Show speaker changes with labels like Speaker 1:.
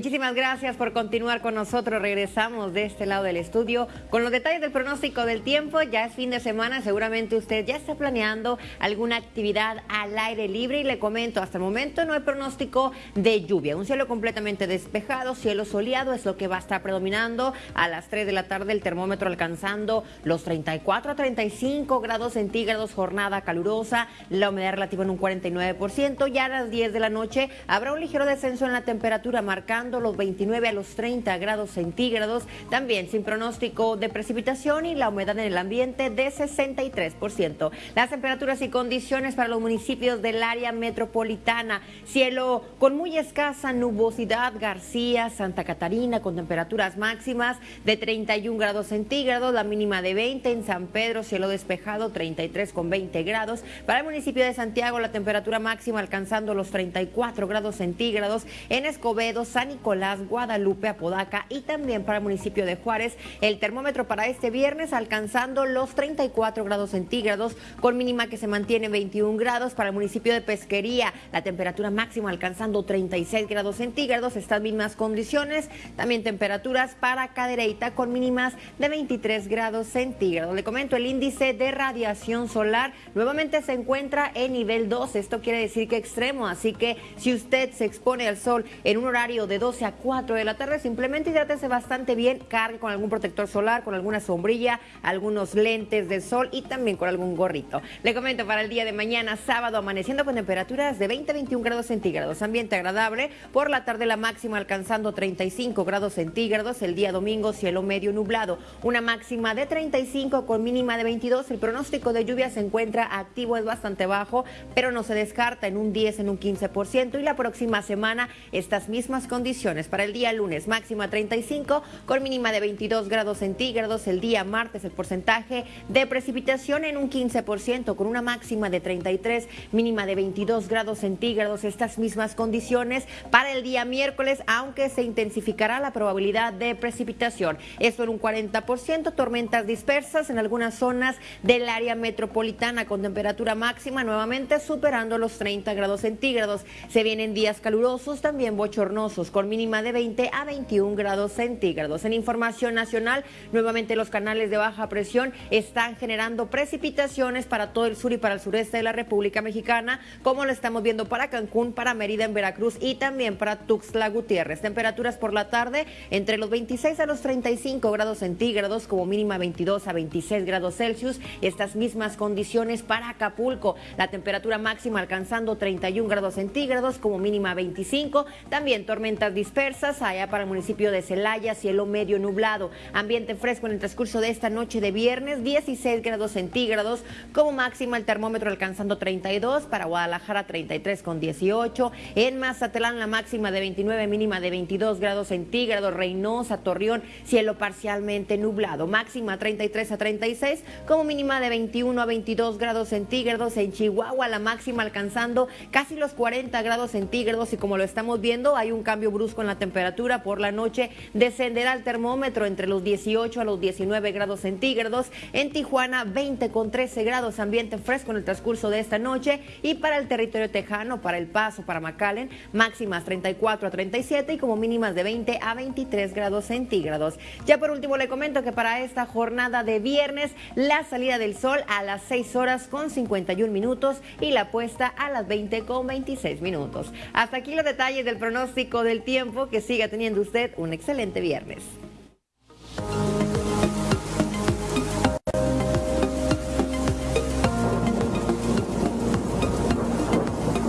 Speaker 1: Muchísimas gracias por continuar con nosotros. Regresamos de este lado del estudio con los detalles del pronóstico del tiempo. Ya es fin de semana, seguramente usted ya está planeando alguna actividad al aire libre y le comento, hasta el momento no hay pronóstico de lluvia. Un cielo completamente despejado, cielo soleado es lo que va a estar predominando a las 3 de la tarde el termómetro alcanzando los 34 a 35 grados centígrados, jornada calurosa, la humedad relativa en un 49%. Ya a las 10 de la noche habrá un ligero descenso en la temperatura marcando los 29 a los 30 grados centígrados, también sin pronóstico de precipitación y la humedad en el ambiente de 63%. Las temperaturas y condiciones para los municipios del área metropolitana, cielo con muy escasa nubosidad, García, Santa Catarina con temperaturas máximas de 31 grados centígrados, la mínima de 20 en San Pedro, cielo despejado 33 con 20 grados. Para el municipio de Santiago la temperatura máxima alcanzando los 34 grados centígrados. En Escobedo, San Nicolás, Guadalupe, Apodaca y también para el municipio de Juárez. El termómetro para este viernes alcanzando los 34 grados centígrados con mínima que se mantiene 21 grados. Para el municipio de Pesquería la temperatura máxima alcanzando 36 grados centígrados. Estas mismas condiciones. También temperaturas para Cadereyta con mínimas de 23 grados centígrados. Le comento el índice de radiación solar nuevamente se encuentra en nivel 2. Esto quiere decir que extremo. Así que si usted se expone al sol en un horario de 12 a 4 de la tarde, simplemente hidrátese bastante bien, cargue con algún protector solar, con alguna sombrilla, algunos lentes de sol y también con algún gorrito. Le comento para el día de mañana, sábado, amaneciendo con temperaturas de 20 a 21 grados centígrados, ambiente agradable, por la tarde la máxima alcanzando 35 grados centígrados, el día domingo cielo medio nublado, una máxima de 35 con mínima de 22, el pronóstico de lluvia se encuentra activo, es bastante bajo, pero no se descarta en un 10, en un 15% y la próxima semana estas mismas condiciones. Para el día lunes, máxima 35 con mínima de 22 grados centígrados. El día martes, el porcentaje de precipitación en un 15% con una máxima de 33, mínima de 22 grados centígrados. Estas mismas condiciones para el día miércoles, aunque se intensificará la probabilidad de precipitación. Esto en un 40%, tormentas dispersas en algunas zonas del área metropolitana con temperatura máxima nuevamente superando los 30 grados centígrados. Se vienen días calurosos, también bochornosos, con mínima de 20 a 21 grados centígrados. En información nacional, nuevamente los canales de baja presión están generando precipitaciones para todo el sur y para el sureste de la República Mexicana, como lo estamos viendo para Cancún, para Mérida en Veracruz y también para Tuxtla Gutiérrez. Temperaturas por la tarde entre los 26 a los 35 grados centígrados, como mínima 22 a 26 grados Celsius. Estas mismas condiciones para Acapulco. La temperatura máxima alcanzando 31 grados centígrados, como mínima 25. También tormentas dispersas allá para el municipio de Celaya, cielo medio nublado. Ambiente fresco en el transcurso de esta noche de viernes, 16 grados centígrados. Como máxima el termómetro alcanzando 32. Para Guadalajara 33 con 18. En Mazatlán la máxima de 29, mínima de 22 grados centígrados. Reynosa, Torreón, cielo parcialmente nublado. Máxima 33 a 36. Como mínima de 21 a 22 grados centígrados. En Chihuahua la máxima alcanzando casi los 40 grados centígrados. Y como lo estamos viendo, hay un cambio en la temperatura. Por la noche descenderá el termómetro entre los 18 a los 19 grados centígrados. En Tijuana 20 con 13 grados. Ambiente fresco en el transcurso de esta noche. Y para el territorio tejano, para El Paso, para McAllen, máximas 34 a 37 y como mínimas de 20 a 23 grados centígrados. Ya por último le comento que para esta jornada de viernes la salida del sol a las 6 horas con 51 minutos y la puesta a las 20 con 26 minutos. Hasta aquí los detalles del pronóstico del Que siga teniendo usted un excelente viernes.